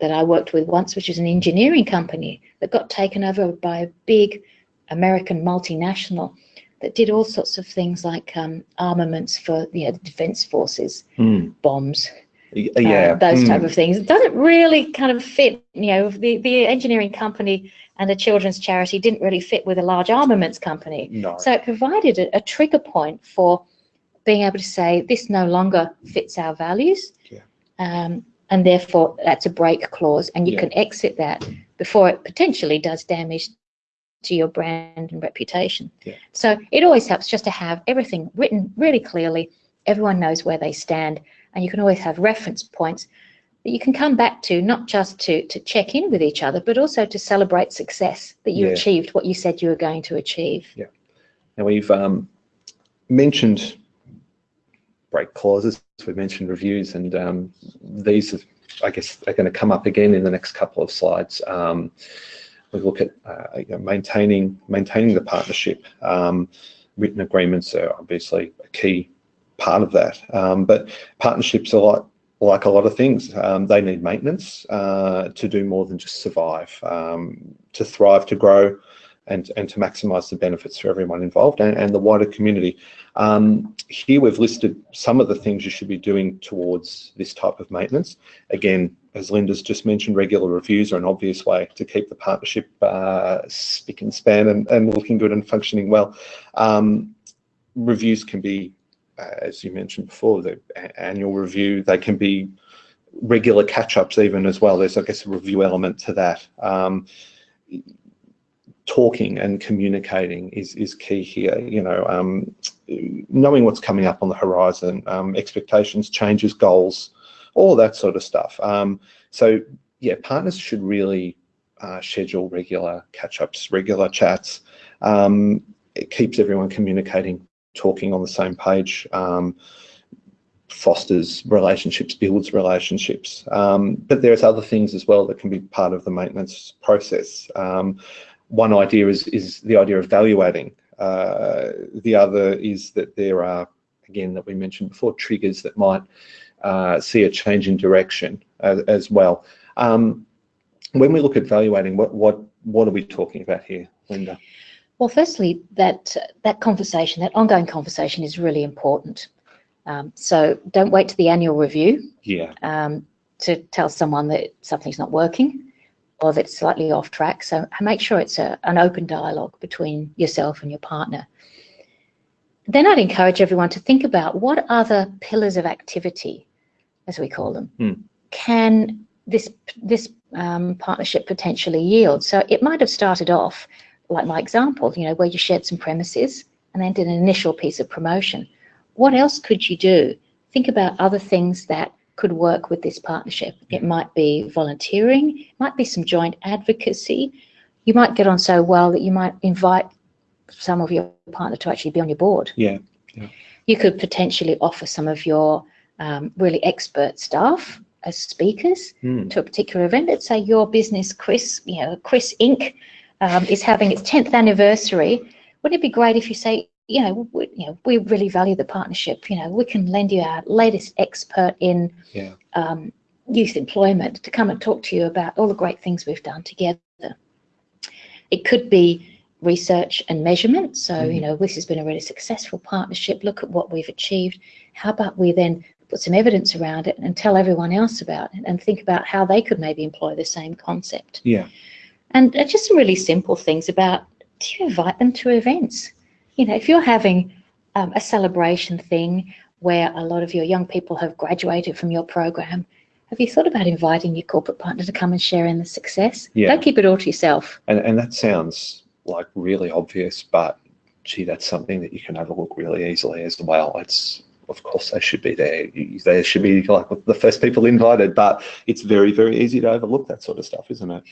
that I worked with once, which is an engineering company that got taken over by a big American multinational that did all sorts of things like um, armaments for you know, the defense forces, Hmm. bombs, Uh, Yeah. those Hmm. type of things. It doesn't really kind of fit, you know, the, the engineering company and the children's charity didn't really fit with a large armaments company. No. So it provided a, a trigger point for being able to say this no longer fits our values. Yeah. Um, and therefore that's a break clause and you Yeah. can exit that before it potentially does damage to your brand and reputation. Yeah. So it always helps just to have everything written really clearly. Everyone knows where they stand and you can always have reference points that you can come back to, not just to, to check in with each other, but also to celebrate success that you Yeah. achieved what you said you were going to achieve. Yeah. Now we've um, mentioned break clauses, we've mentioned reviews, and um, these, are, I guess, are going to come up again in the next couple of slides. Um, we look at uh, you know, maintaining maintaining the partnership. Um, written agreements are obviously a key part of that, um, but partnerships are like like a lot of things. Um, they need maintenance uh, to do more than just survive, um, to thrive, to grow and, and to maximise the benefits for everyone involved and, and the wider community. Um, here we've listed some of the things you should be doing towards this type of maintenance. Again, as Linda's just mentioned, regular reviews are an obvious way to keep the partnership uh, spick and span and, and looking good and functioning well. Um, reviews can be, as you mentioned before, the annual review. They can be regular catch-ups even as well. There's, I guess, a review element to that. Um, talking and communicating is is key here. You know, um, knowing what's coming up on the horizon, um, expectations, changes, goals, all that sort of stuff. Um, so yeah, partners should really uh, schedule regular catch-ups, regular chats. Um, it keeps everyone communicating, talking on the same page. Um, fosters relationships, builds relationships. Um, but there's other things as well that can be part of the maintenance process. Um, one idea is, is the idea of valuating. Uh, the other is that there are, again, that we mentioned before, triggers that might uh, see a change in direction as, as well. Um, when we look at valuating, what, what, what are we talking about here, Linda? Well, firstly, that that conversation, that ongoing conversation, is really important. Um, so don't wait to the annual review Yeah, um, to tell someone that something's not working or that it's slightly off track. So make sure it's a, an open dialogue between yourself and your partner. Then I'd encourage everyone to think about what other pillars of activity, as we call them, Hmm. can this this um, partnership potentially yield. So it might have started off like my example, you know, where you shared some premises and then did an initial piece of promotion. What else could you do? Think about other things that could work with this partnership. It might be volunteering, it might be some joint advocacy. You might get on so well that you might invite some of your partner to actually be on your board. yeah, You could potentially offer some of your um, really expert staff as speakers Hmm. to a particular event. Let's say your business, Chris, you know, Chris Inc. Um, is having its 10th anniversary. Wouldn't it be great if you say, you know, we, you know, we really value the partnership. You know, we can lend you our latest expert in Yeah. um, youth employment to come and talk to you about all the great things we've done together. It could be research and measurement. So, Mhm. you know, this has been a really successful partnership. Look at what we've achieved. How about we then put some evidence around it and tell everyone else about it and think about how they could maybe employ the same concept. Yeah. And just some really simple things about do you invite them to events? You know, if you're having um, a celebration thing where a lot of your young people have graduated from your program, have you thought about inviting your corporate partner to come and share in the success? Yeah. Don't keep it all to yourself. And, and that sounds like really obvious, but gee, that's something that you can overlook really easily as well. It's, of course, they should be there. They should be like the first people invited, but it's very, very easy to overlook that sort of stuff, isn't it?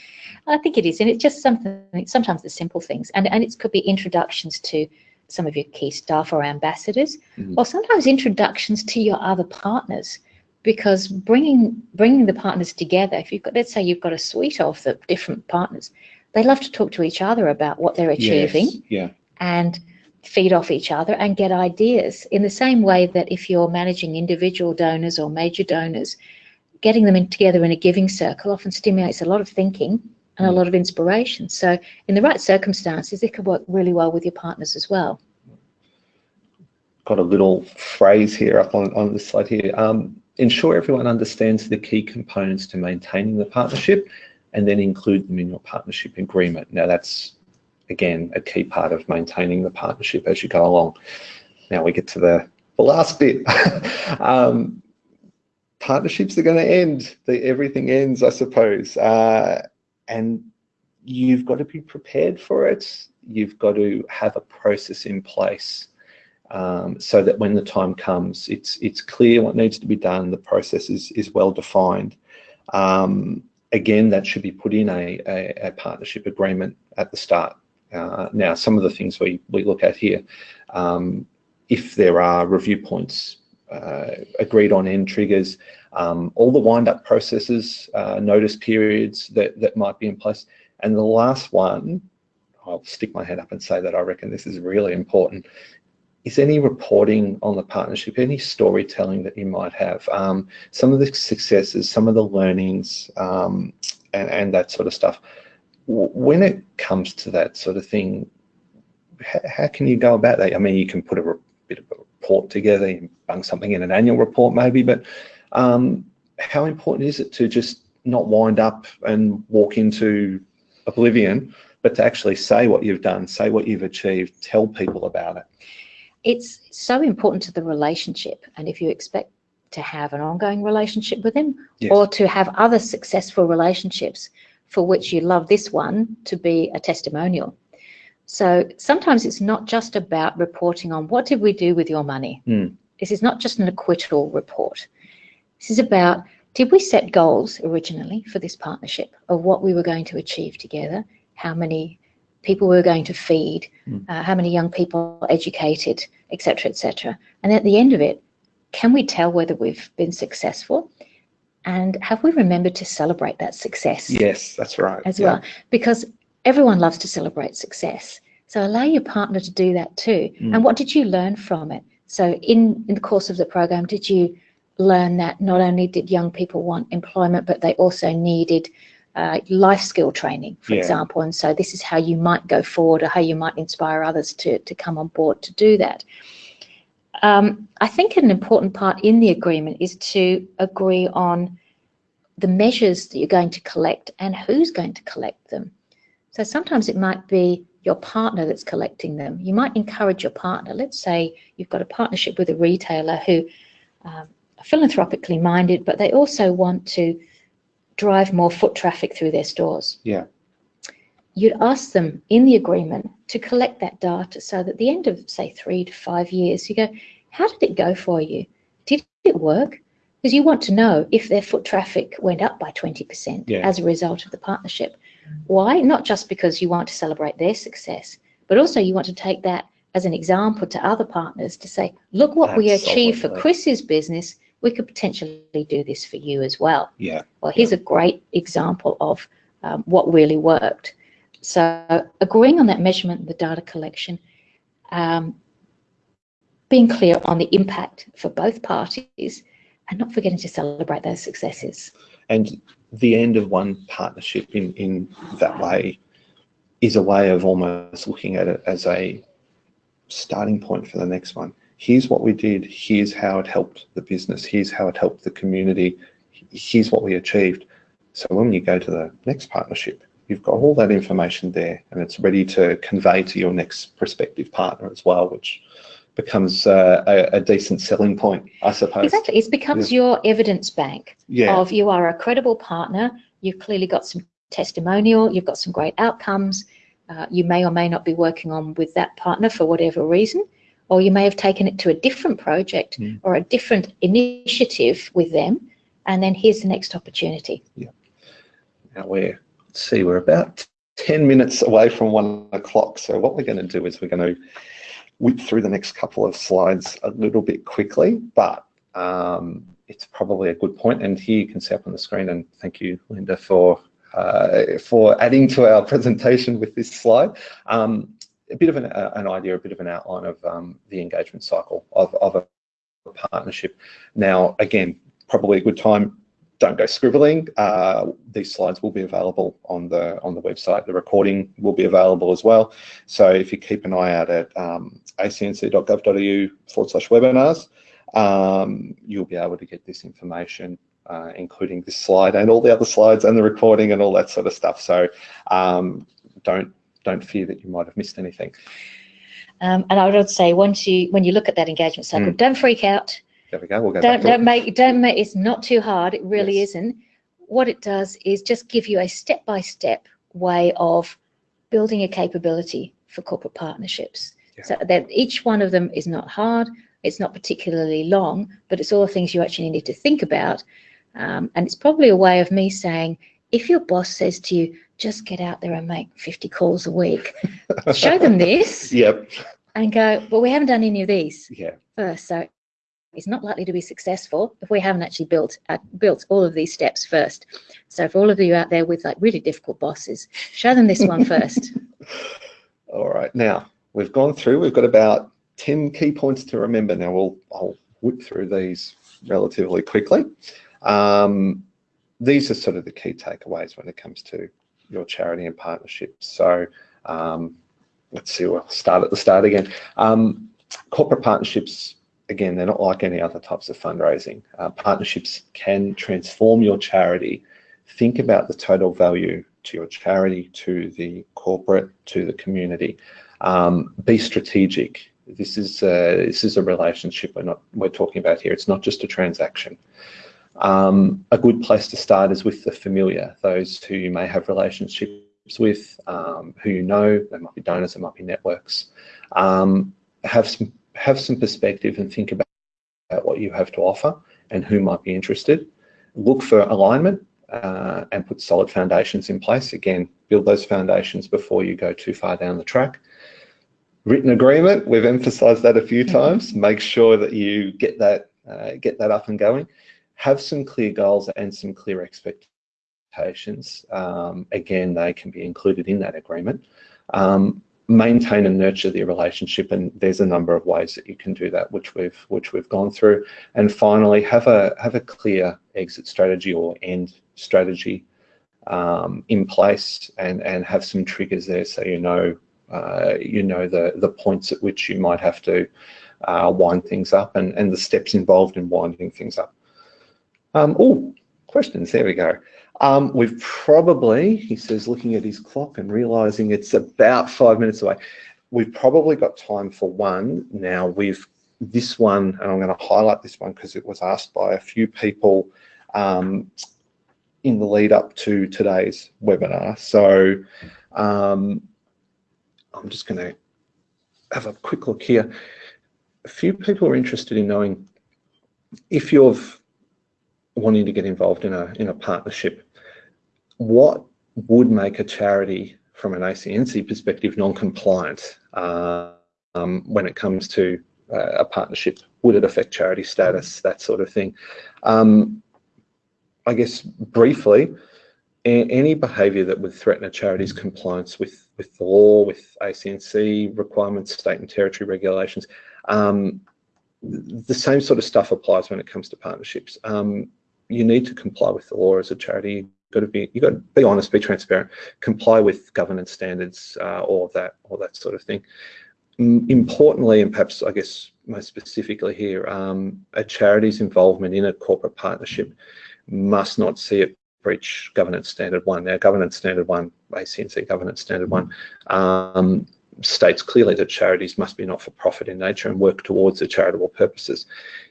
I think it is, and it's just something. Sometimes the simple things, and and it could be introductions to some of your key staff or ambassadors, Mhm. or sometimes introductions to your other partners, because bringing bringing the partners together. If you've got, let's say, you've got a suite of the different partners, they love to talk to each other about what they're achieving Yes, Yeah. and feed off each other and get ideas in the same way that if you're managing individual donors or major donors, getting them in together in a giving circle often stimulates a lot of thinking and a Mm. lot of inspiration. So in the right circumstances, it could work really well with your partners as well. got a little phrase here up on, on the slide here. Um, ensure everyone understands the key components to maintaining the partnership and then include them in your partnership agreement. Now that's, again, a key part of maintaining the partnership as you go along. Now we get to the, the last bit. um, partnerships are going to end. The, everything ends, I suppose. Uh, and you've got to be prepared for it. You've got to have a process in place um, so that when the time comes, it's it's clear what needs to be done. The process is is well defined. Um, again, that should be put in a, a, a partnership agreement at the start. Uh, now, some of the things we we look at here, um, if there are review points uh, agreed on end triggers, um, all the wind up processes, uh, notice periods that that might be in place, and the last one. I'll stick my head up and say that I reckon this is really important is any reporting on the partnership, any storytelling that you might have, um, some of the successes, some of the learnings, um, and, and that sort of stuff. When it comes to that sort of thing, how, how can you go about that? I mean, you can put a re- bit of a report together, you bung something in an annual report maybe, but um, how important is it to just not wind up and walk into oblivion, but to actually say what you've done, say what you've achieved, tell people about it? It's so important to the relationship. And if you expect to have an ongoing relationship with them Yes. or to have other successful relationships for which you love this one to be a testimonial. So sometimes it's not just about reporting on what did we do with your money. Mm. This is not just an acquittal report. This is about did we set goals originally for this partnership of what we were going to achieve together, how many people we were going to feed, Mm. uh, how many young people educated, etc., etc. And at the end of it, can we tell whether we've been successful? And have we remembered to celebrate that success? Yes, that's right. as Yeah. well because everyone loves to celebrate success so allow your partner to do that too Mm. and what did you learn from it so in in the course of the program did you learn that not only did young people want employment but they also needed uh, life skill training for Yeah. example and so this is how you might go forward or how you might inspire others to to come on board to do that um, I think an important part in the agreement is to agree on the measures that you're going to collect and who's going to collect them. So sometimes it might be your partner that's collecting them. You might encourage your partner. Let's say you've got a partnership with a retailer who um, are philanthropically minded, but they also want to drive more foot traffic through their stores. Yeah. You'd ask them in the agreement to collect that data so that at the end of, say, three to five years, you go, how did it go for you? Did it work? Because you want to know if their foot traffic went up by 20% Yeah. as a result of the partnership. Why? Not just because you want to celebrate their success, but also you want to take that as an example to other partners to say, look what we achieved for Chris's business. We could potentially do this for you as well. Yeah. Well, here's a great example of um, what really worked. So agreeing on that measurement the data collection, um, being clear on the impact for both parties, and not forgetting to celebrate those successes. And the end of one partnership in, in that way is a way of almost looking at it as a starting point for the next one. Here's what we did. Here's how it helped the business. Here's how it helped the community. Here's what we achieved. So when you go to the next partnership, you've got all that information there and it's ready to convey to your next prospective partner as well, which becomes uh, a, a, decent selling point, I suppose. Exactly. It becomes yeah. your evidence bank yeah. of you are a credible partner. You've clearly got some testimonial. You've got some great outcomes. Uh, you may or may not be working on with that partner for whatever reason, or you may have taken it to a different project mm. or a different initiative with them, and then here's the next opportunity. Yeah. Now we're, let's see, we're about 10 minutes away from one o'clock. So what we're going to do is we're going to whip through the next couple of slides a little bit quickly, but um, it's probably a good point. And here you can see up on the screen, and thank you, Linda, for uh, for adding to our presentation with this slide. Um, a bit of an, uh, an, idea, a bit of an outline of um, the engagement cycle of, of a partnership. Now, again, probably a good time don't go scribbling. Uh, these slides will be available on the on the website. The recording will be available as well. So if you keep an eye out at um, acnc.gov.au forward slash webinars, um, you'll be able to get this information, uh, including this slide and all the other slides and the recording and all that sort of stuff. So um, don't don't fear that you might have missed anything. Um, and I would say once you when you look at that engagement cycle, mm. don't freak out there we go. We'll go don't, don't make don't make it's not too hard. It really yes. isn't. What it does is just give you a step by step way of building a capability for corporate partnerships. Yeah. So that each one of them is not hard. It's not particularly long, but it's all the things you actually need to think about. Um, and it's probably a way of me saying, if your boss says to you, just get out there and make 50 calls a week, show them this. Yep. And go, well, we haven't done any of these yeah. first. So is not likely to be successful if we haven't actually built uh, built all of these steps first. So for all of you out there with like really difficult bosses, show them this one first. all right, now we've gone through. We've got about ten key points to remember. Now we'll I'll whip through these relatively quickly. Um, these are sort of the key takeaways when it comes to your charity and partnerships. So um, let's see. We'll start at the start again. Um, corporate partnerships again, they're not like any other types of fundraising. Uh, partnerships can transform your charity. Think about the total value to your charity, to the corporate, to the community. Um, be strategic. This is a, this is a relationship we're not we're talking about here. It's not just a transaction. Um, a good place to start is with the familiar, those who you may have relationships with, um, who you know. They might be donors, they might be networks. Um, have some have some perspective and think about what you have to offer and who might be interested. Look for alignment uh, and put solid foundations in place. Again, build those foundations before you go too far down the track. Written agreement, we've emphasized that a few mm-hmm. times. Make sure that you get that, uh, get that up and going. Have some clear goals and some clear expectations. Um, again, they can be included in that agreement. Um, maintain and nurture the relationship and there's a number of ways that you can do that which we've which we've gone through. And finally have a have a clear exit strategy or end strategy um, in place and and have some triggers there so you know uh, you know the the points at which you might have to uh, wind things up and and the steps involved in winding things up. Um, oh questions. There we go um, we've probably, he says, looking at his clock and realizing it's about five minutes away, we've probably got time for one. Now we've, this one, and I'm going to highlight this one because it was asked by a few people um, in the lead up to today's webinar. So um, I'm just going to have a quick look here. A few people are interested in knowing if you're wanting to get involved in a in a partnership what would make a charity from an ACNC perspective non-compliant uh, um, when it comes to uh, a partnership? Would it affect charity status, that sort of thing? Um, I guess briefly, any behaviour that would threaten a charity's compliance with, with the law, with ACNC requirements, state and territory regulations, um, the same sort of stuff applies when it comes to partnerships. Um, you need to comply with the law as a charity got to be you got to be honest, be transparent, comply with governance standards, uh, all of that, all that sort of thing. Importantly, and perhaps I guess most specifically here, um, a charity's involvement in a corporate partnership must not see it breach governance standard one. Now, governance standard one, ACNC governance standard one, um, states clearly that charities must be not-for-profit in nature and work towards their charitable purposes.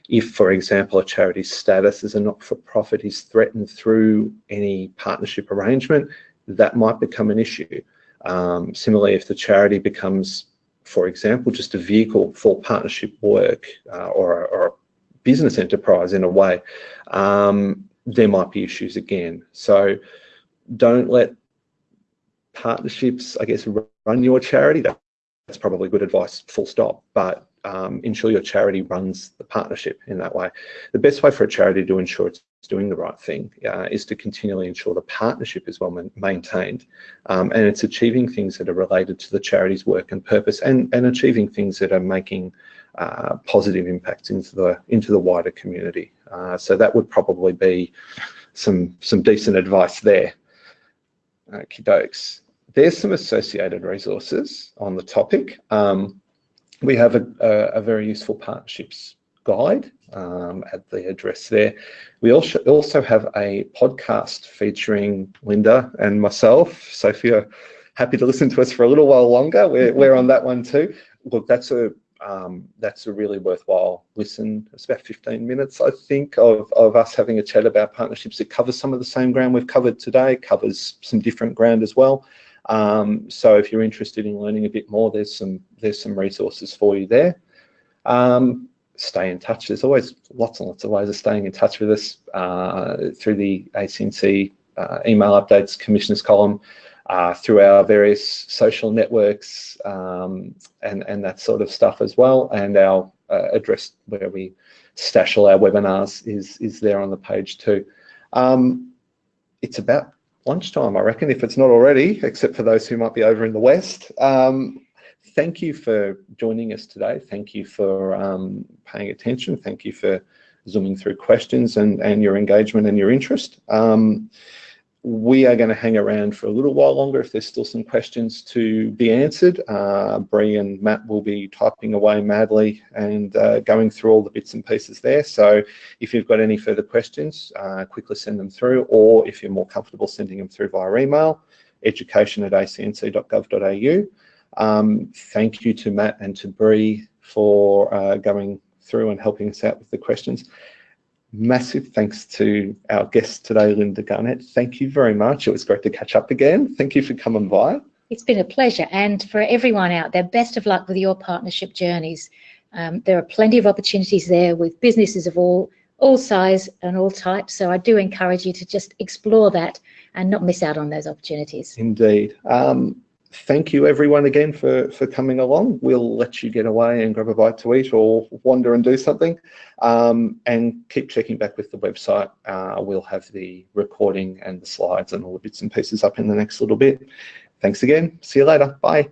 If, for example, a charity's status as a not-for-profit is threatened through any partnership arrangement, that might become an issue. Um, similarly, if the charity becomes, for example, just a vehicle for partnership work uh, or, or, a business enterprise in a way, um, there might be issues again. So don't let partnerships, I guess, run your charity. That's probably good advice, full stop. But um, ensure your charity runs the partnership in that way. The best way for a charity to ensure it's doing the right thing uh, is to continually ensure the partnership is well maintained um, and it's achieving things that are related to the charity's work and purpose and, and achieving things that are making uh, positive impacts into the into the wider community. Uh, so that would probably be some some decent advice there. Okie. There's some associated resources on the topic. Um, we have a, a, a, very useful partnerships guide um, at the address there. We also also have a podcast featuring Linda and myself. So if you're happy to listen to us for a little while longer, we're, we're on that one too. Look, that's a um, that's a really worthwhile listen. It's about 15 minutes, I think, of, of us having a chat about partnerships. It covers some of the same ground we've covered today, covers some different ground as well. Um, so if you're interested in learning a bit more, there's some there's some resources for you there. Um, stay in touch. There's always lots and lots of ways of staying in touch with us uh, through the ACNC uh, email updates, commissioners column, uh, through our various social networks um, and, and that sort of stuff as well. And our uh, address where we stash all our webinars is, is there on the page too. Um, it's about lunchtime, I reckon, if it's not already, except for those who might be over in the West. Um, thank you for joining us today. Thank you for um, paying attention. Thank you for zooming through questions and, and your engagement and your interest. Um, we are going to hang around for a little while longer if there's still some questions to be answered. Uh, Bree and Matt will be typing away madly and uh, going through all the bits and pieces there. So if you've got any further questions, uh, quickly send them through, or if you're more comfortable sending them through via email, education at acnc.gov.au. Um, thank you to Matt and to Bree for uh, going through and helping us out with the questions massive thanks to our guest today, Linda Garnett. Thank you very much. It was great to catch up again. Thank you for coming by. It's been a pleasure. And for everyone out there, best of luck with your partnership journeys. Um, there are plenty of opportunities there with businesses of all all size and all types. So I do encourage you to just explore that and not miss out on those opportunities. Indeed. Um, thank you everyone again for, for coming along. We'll let you get away and grab a bite to eat or wander and do something. Um, and keep checking back with the website. Uh, we'll have the recording and the slides and all the bits and pieces up in the next little bit. Thanks again. See you later. Bye.